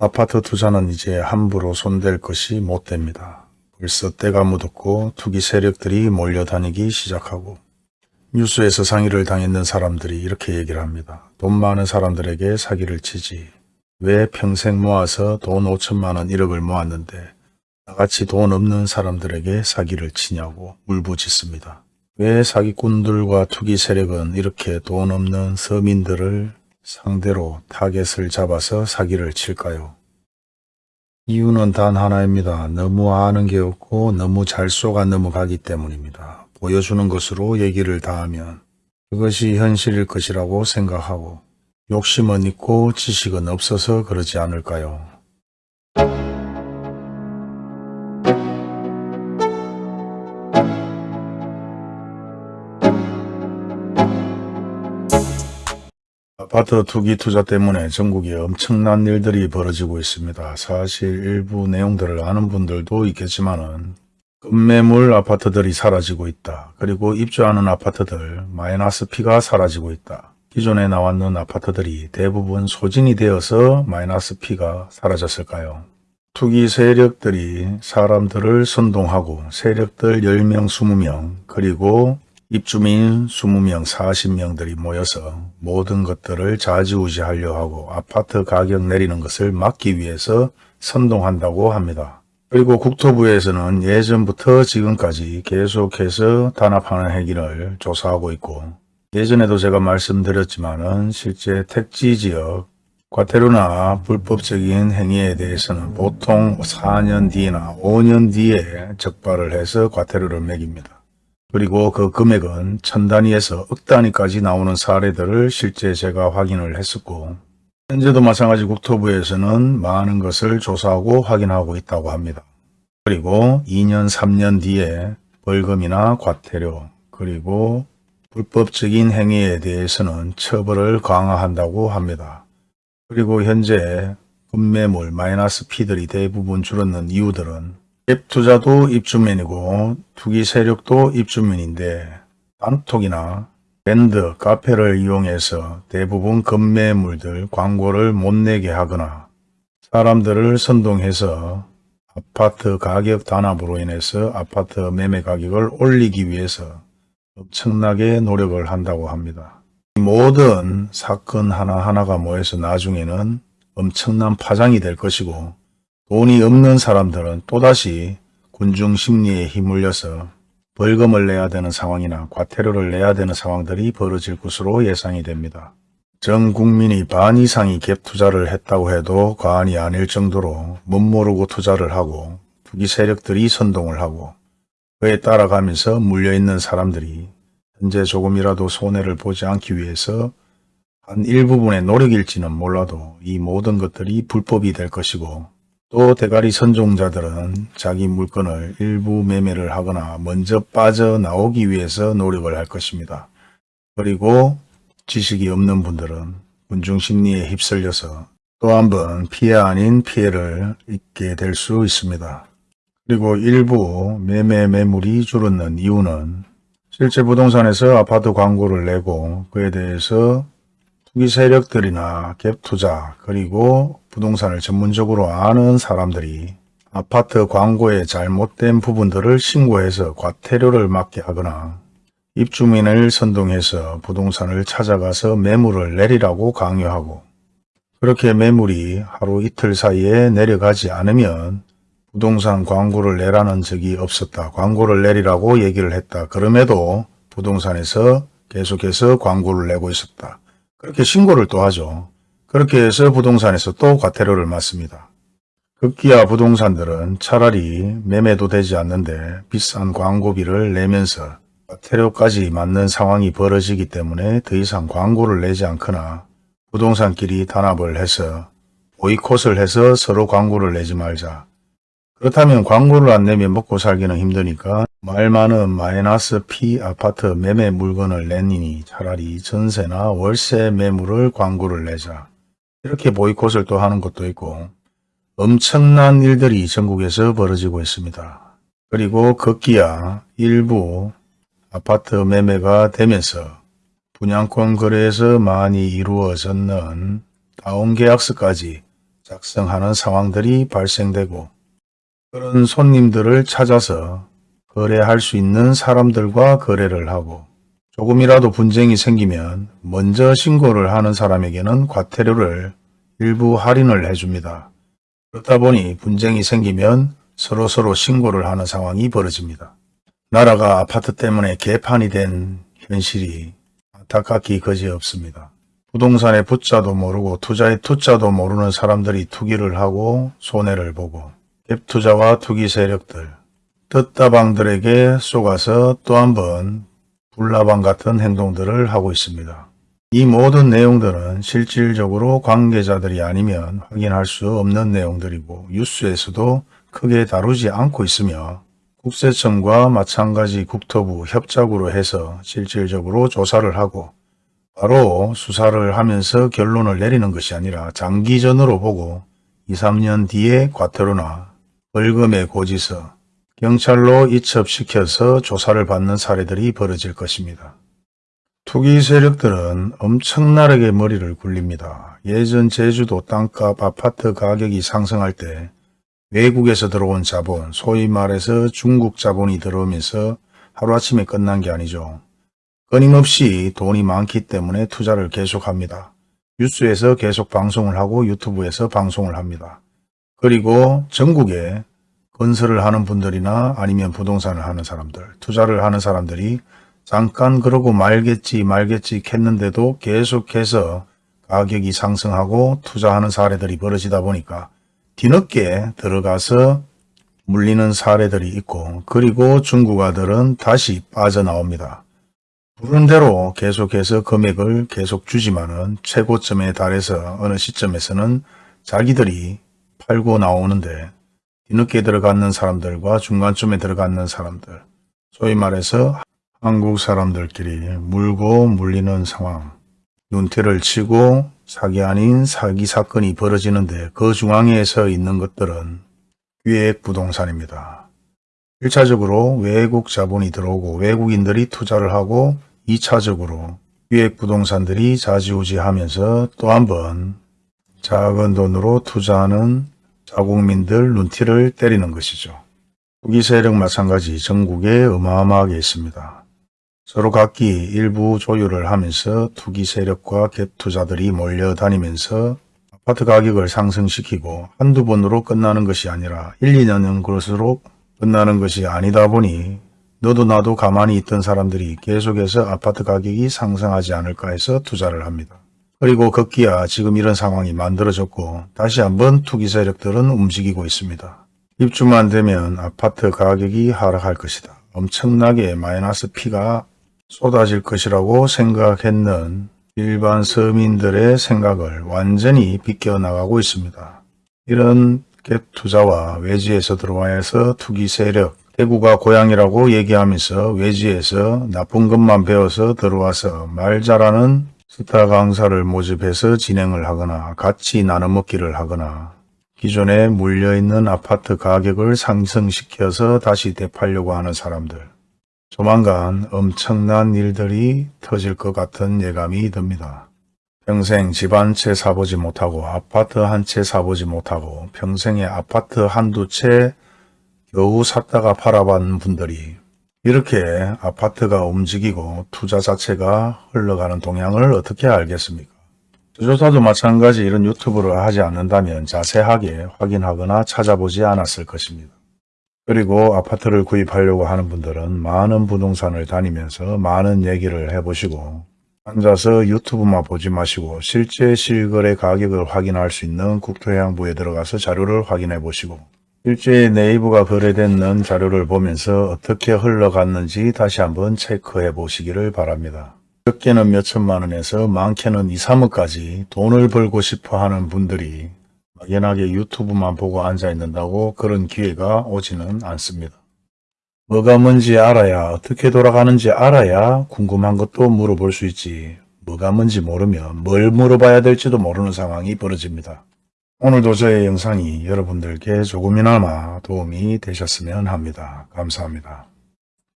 아파트 투자는 이제 함부로 손댈 것이 못 됩니다. 벌써 때가 묻었고 투기 세력들이 몰려다니기 시작하고 뉴스에서 상의를 당했는 사람들이 이렇게 얘기를 합니다. 돈 많은 사람들에게 사기를 치지. 왜 평생 모아서 돈 5천만 원 1억을 모았는데 나같이 돈 없는 사람들에게 사기를 치냐고 울부짖습니다. 왜 사기꾼들과 투기 세력은 이렇게 돈 없는 서민들을 상대로 타겟을 잡아서 사기를 칠까요? 이유는 단 하나입니다. 너무 아는 게 없고 너무 잘 쏘가 넘어가기 때문입니다. 보여주는 것으로 얘기를 다하면 그것이 현실일 것이라고 생각하고 욕심은 있고 지식은 없어서 그러지 않을까요? 아파트 투기 투자 때문에 전국에 엄청난 일들이 벌어지고 있습니다. 사실 일부 내용들을 아는 분들도 있겠지만 은 급매물 아파트들이 사라지고 있다. 그리고 입주하는 아파트들 마이너스 피가 사라지고 있다. 기존에 나왔는 아파트들이 대부분 소진이 되어서 마이너스 피가 사라졌을까요? 투기 세력들이 사람들을 선동하고 세력들 10명, 20명 그리고 입주민 20명, 40명들이 모여서 모든 것들을 좌지우지하려 하고 아파트 가격 내리는 것을 막기 위해서 선동한다고 합니다. 그리고 국토부에서는 예전부터 지금까지 계속해서 단합하는 행위를 조사하고 있고 예전에도 제가 말씀드렸지만 실제 택지지역 과태료나 불법적인 행위에 대해서는 보통 4년 뒤나 5년 뒤에 적발을 해서 과태료를 매깁니다. 그리고 그 금액은 천 단위에서 억 단위까지 나오는 사례들을 실제 제가 확인을 했었고 현재도 마찬가지 국토부에서는 많은 것을 조사하고 확인하고 있다고 합니다. 그리고 2년 3년 뒤에 벌금이나 과태료 그리고 불법적인 행위에 대해서는 처벌을 강화한다고 합니다. 그리고 현재 급매물 마이너스 피들이 대부분 줄었는 이유들은 갭 투자도 입주민이고 투기 세력도 입주민인데 단톡이나 밴드, 카페를 이용해서 대부분 급매물들 광고를 못 내게 하거나 사람들을 선동해서 아파트 가격 단합으로 인해서 아파트 매매 가격을 올리기 위해서 엄청나게 노력을 한다고 합니다. 모든 사건 하나하나가 모여서 나중에는 엄청난 파장이 될 것이고 돈이 없는 사람들은 또다시 군중 심리에 휘물려서 벌금을 내야 되는 상황이나 과태료를 내야 되는 상황들이 벌어질 것으로 예상이 됩니다. 전 국민이 반 이상이 갭 투자를 했다고 해도 과언이 아닐 정도로 멋모르고 투자를 하고 투기 세력들이 선동을 하고 그에 따라가면서 물려있는 사람들이 현재 조금이라도 손해를 보지 않기 위해서 한 일부분의 노력일지는 몰라도 이 모든 것들이 불법이 될 것이고 또 대가리 선종자들은 자기 물건을 일부 매매를 하거나 먼저 빠져나오기 위해서 노력을 할 것입니다. 그리고 지식이 없는 분들은 군중심리에 휩쓸려서 또 한 번 피해 아닌 피해를 입게 될 수 있습니다. 그리고 일부 매매 매물이 줄었는 이유는 실제 부동산에서 아파트 광고를 내고 그에 대해서 투기 세력들이나 갭투자 그리고 부동산을 전문적으로 아는 사람들이 아파트 광고의 잘못된 부분들을 신고해서 과태료를 맞게 하거나 입주민을 선동해서 부동산을 찾아가서 매물을 내리라고 강요하고 그렇게 매물이 하루 이틀 사이에 내려가지 않으면 부동산 광고를 내라는 적이 없었다. 광고를 내리라고 얘기를 했다. 그럼에도 부동산에서 계속해서 광고를 내고 있었다. 그렇게 신고를 또 하죠. 그렇게 해서 부동산에서 또 과태료를 맞습니다. 급기야 부동산들은 차라리 매매도 되지 않는데 비싼 광고비를 내면서 과태료까지 맞는 상황이 벌어지기 때문에 더 이상 광고를 내지 않거나 부동산끼리 단합을 해서 보이콧을 해서 서로 광고를 내지 말자. 그렇다면 광고를 안 내면 먹고 살기는 힘드니까 말 많은 마이너스 P 아파트 매매 물건을 내니 차라리 전세나 월세 매물을 광고를 내자. 이렇게 보이콧을 또 하는 것도 있고 엄청난 일들이 전국에서 벌어지고 있습니다. 그리고 급기야 일부 아파트 매매가 되면서 분양권 거래에서 많이 이루어졌는 다운계약서까지 작성하는 상황들이 발생되고 그런 손님들을 찾아서 거래할 수 있는 사람들과 거래를 하고 조금이라도 분쟁이 생기면 먼저 신고를 하는 사람에게는 과태료를 일부 할인을 해줍니다. 그렇다 보니 분쟁이 생기면 서로 서로 신고를 하는 상황이 벌어집니다. 나라가 아파트 때문에 개판이 된 현실이 안타깝기 거지없습니다. 부동산의 부자도 모르고 투자의 투자도 모르는 사람들이 투기를 하고 손해를 보고 갭투자와 투기 세력들, 뜻다방들에게 속아서 또 한 번 불나방 같은 행동들을 하고 있습니다. 이 모든 내용들은 실질적으로 관계자들이 아니면 확인할 수 없는 내용들이고 뉴스에서도 크게 다루지 않고 있으며 국세청과 마찬가지 국토부 협작으로 해서 실질적으로 조사를 하고 바로 수사를 하면서 결론을 내리는 것이 아니라 장기전으로 보고 2, 3년 뒤에 과태료나 벌금의 고지서, 경찰로 이첩시켜서 조사를 받는 사례들이 벌어질 것입니다. 투기 세력들은 엄청나게 머리를 굴립니다. 예전 제주도 땅값 아파트 가격이 상승할 때 외국에서 들어온 자본, 소위 말해서 중국 자본이 들어오면서 하루아침에 끝난 게 아니죠. 끊임없이 돈이 많기 때문에 투자를 계속합니다. 뉴스에서 계속 방송을 하고 유튜브에서 방송을 합니다. 그리고 전국에 건설을 하는 분들이나 아니면 부동산을 하는 사람들, 투자를 하는 사람들이 잠깐 그러고 말겠지 말겠지 했는데도 계속해서 가격이 상승하고 투자하는 사례들이 벌어지다 보니까 뒤늦게 들어가서 물리는 사례들이 있고 그리고 중국아들은 다시 빠져나옵니다. 부른 대로 계속해서 금액을 계속 주지만은 최고점에 달해서 어느 시점에서는 자기들이 팔고 나오는데 뒤늦게 들어갔는 사람들과 중간쯤에 들어갔는 사람들 소위 말해서 한국 사람들끼리 물고 물리는 상황 눈태를 치고 사기 아닌 사기 사건이 벌어지는데 그 중앙에 서 있는 것들은 기획 부동산입니다. 1차적으로 외국 자본이 들어오고 외국인들이 투자를 하고 2차적으로 기획 부동산들이 자지우지하면서 또 한 번 작은 돈으로 투자하는 자국민들 눈티를 때리는 것이죠. 투기 세력 마찬가지 전국에 어마어마하게 있습니다. 서로 각기 일부 조율을 하면서 투기 세력과 갭투자들이 몰려다니면서 아파트 가격을 상승시키고 한두 번으로 끝나는 것이 아니라 1, 2년은 그럴수록 끝나는 것이 아니다 보니 너도 나도 가만히 있던 사람들이 계속해서 아파트 가격이 상승하지 않을까 해서 투자를 합니다. 그리고 급기야 지금 이런 상황이 만들어졌고 다시 한번 투기 세력들은 움직이고 있습니다. 입주만 되면 아파트 가격이 하락할 것이다. 엄청나게 마이너스 피가 쏟아질 것이라고 생각했는 일반 서민들의 생각을 완전히 비껴나가고 있습니다. 이런 갭 투자와 외지에서 들어와서 투기 세력, 대구가 고향이라고 얘기하면서 외지에서 나쁜 것만 배워서 들어와서 말 잘하는 스타 강사를 모집해서 진행을 하거나 같이 나눠 먹기를 하거나 기존에 물려있는 아파트 가격을 상승시켜서 다시 되팔려고 하는 사람들 조만간 엄청난 일들이 터질 것 같은 예감이 듭니다. 평생 집 한 채 사보지 못하고 아파트 한 채 사보지 못하고 평생에 아파트 한두 채 겨우 샀다가 팔아본 분들이 이렇게 아파트가 움직이고 투자 자체가 흘러가는 동향을 어떻게 알겠습니까? 조조사도 마찬가지 이런 유튜브를 하지 않는다면 자세하게 확인하거나 찾아보지 않았을 것입니다. 그리고 아파트를 구입하려고 하는 분들은 많은 부동산을 다니면서 많은 얘기를 해보시고 앉아서 유튜브만 보지 마시고 실제 실거래 가격을 확인할 수 있는 국토해양부에 들어가서 자료를 확인해 보시고 실제 네이버가 거래되는 자료를 보면서 어떻게 흘러갔는지 다시 한번 체크해 보시기를 바랍니다. 적게는 몇천만 원에서 많게는 2, 3억까지 돈을 벌고 싶어 하는 분들이 막연하게 유튜브만 보고 앉아 있는다고 그런 기회가 오지는 않습니다. 뭐가 뭔지 알아야 어떻게 돌아가는지 알아야 궁금한 것도 물어볼 수 있지 뭐가 뭔지 모르면 뭘 물어봐야 될지도 모르는 상황이 벌어집니다. 오늘도 저의 영상이 여러분들께 조금이나마 도움이 되셨으면 합니다. 감사합니다.